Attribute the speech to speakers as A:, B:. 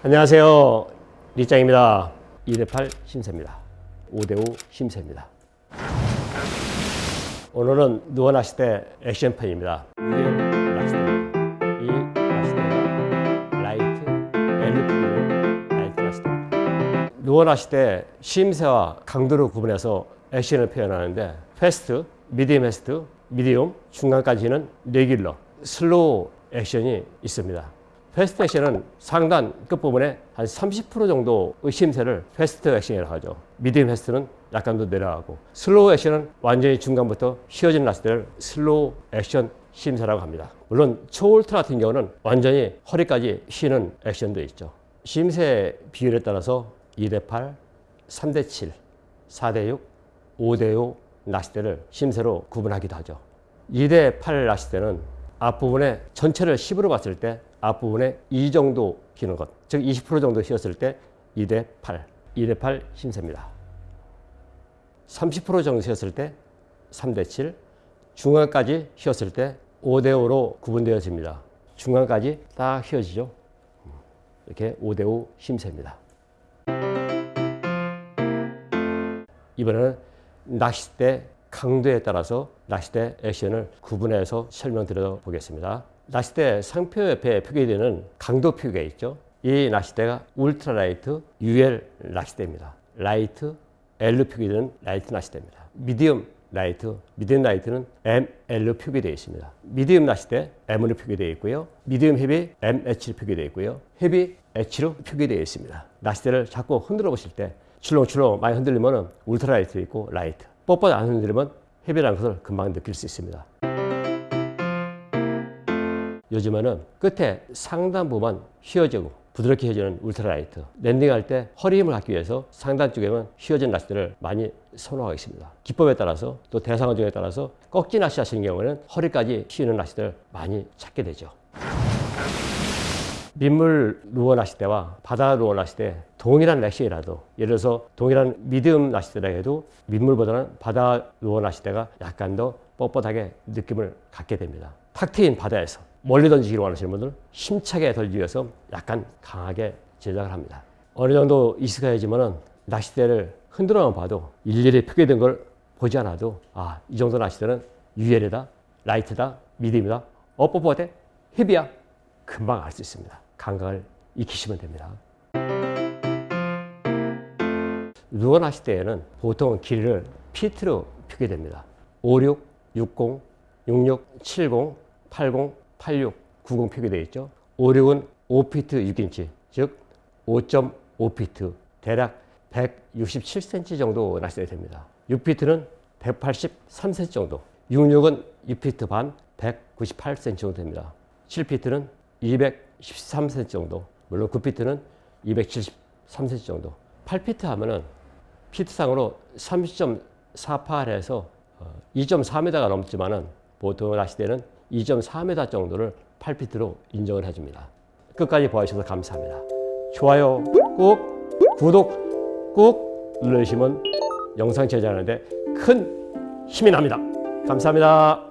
A: 안녕하세요. 리짱입니다. 2대8 휨새입니다. 5대5 휨새입니다. 오늘은 루어 액션편입니다. LP light 낚시대입니다. 루어 낚시대 휨새와 강도를 구분해서 액션을 표현하는데 fast, medium fast, medium, 중간까지는 regular, slow 액션이 있습니다. fast 액션은 상단 끝부분에 한 30% 정도 휨새를 fast 액션이라고 하죠. medium fast는 약간 더 내려가고 slow 액션은 완전히 중간부터 휘어진 낚시대를 slow 액션 휨새라고 합니다. 물론 초울트라 같은 경우는 완전히 허리까지 휘는 액션도 있죠. 휨새 비율에 따라서 2대 8, 3대 7, 4대 6, 5대5 낚시대를 심세로 구분하기도 하죠. 2대8 낚시대는 앞부분에 전체를 10으로 봤을 때 앞부분에 이 정도 기는 것, 즉 20% 정도 휘었을 때 2 대 8, 2 대 8 심세입니다. 30% 정도 휘었을 때 3 대 7, 중간까지 휘었을 때 5 대 5로 구분되어집니다. 중간까지 딱 휘어지죠. 이렇게 5 대 5 심세입니다. 이번에는 낚싯대 강도에 따라서 낚싯대 액션을 구분해서 설명드려 보겠습니다. 낚싯대 상표 옆에 표기되는 강도 표기가 있죠. 이 낚싯대가 ultralight UL 낚싯대입니다. light L 표기되는 light 낚싯대입니다. medium light, medium light는 ML로 표기되어 있습니다. medium 낚싯대 M으로 표기되어 있고요. medium heavy MH로 표기되어 있고요. heavy H로 표기되어 있습니다. 낚싯대를 자꾸 흔들어 보실 때 출렁출렁 많이 흔들리면 ultralight이고 light. 뻣뻣 안 흔들리면 heavy라는 것을 금방 느낄 수 있습니다. 요즘에는 끝에 상단 부분 휘어지고 부드럽게 휘어지는 ultralight. landing할 때 허리 힘을 갖기 위해서 상단 쪽에만 휘어진 낚시들을 많이 선호하고 있습니다. 기법에 따라서 또 대상어종에 따라서 꺾기 낚시 하시는 경우에는 허리까지 휘는 낚시들을 많이 찾게 되죠. 민물 루어 낚시대와 바다 루어 낚시대 동일한 낚시라도 예를 들어서 동일한 미디움 낚시대라 해도 민물보다는 바다 루어 낚시대가 약간 더 뻣뻣하게 느낌을 갖게 됩니다. 탁 트인 바다에서 멀리 던지기를 원하시는 분들 힘차게 던지기 위해서 약간 강하게 제작을 합니다. 어느 정도 익숙해지면 낚싯대를 흔들어만 봐도 일일이 표기된 걸 보지 않아도 아, 이 정도 낚싯대는 UL이다, 라이트다, 미디움이다, 어퍼퍼대, 헤비야 금방 알 수 있습니다. 감각을 익히시면 됩니다. 루어 낚싯대에는 보통 길이를 피트로 표기됩니다. 56, 60, 66, 70, 80, 86, 90 표기되어 있죠. 56은 5피트 6인치, 즉 5.5피트, 대략 167cm 정도 낚시가 됩니다. 6피트는 183cm 정도, 66은 6피트 반 198cm 정도 됩니다. 7피트는 213cm 정도, 물론 9피트는 273cm 정도. 8피트 하면은 피트상으로 30.48에서 2.4m가 넘지만은 보통 낚시대는 2.4m 정도를 8피트로 인정을 해줍니다. 끝까지 봐주셔서 감사합니다. 좋아요 꾹, 구독 꾹 눌러주시면 영상 제작하는데 큰 힘이 납니다. 감사합니다.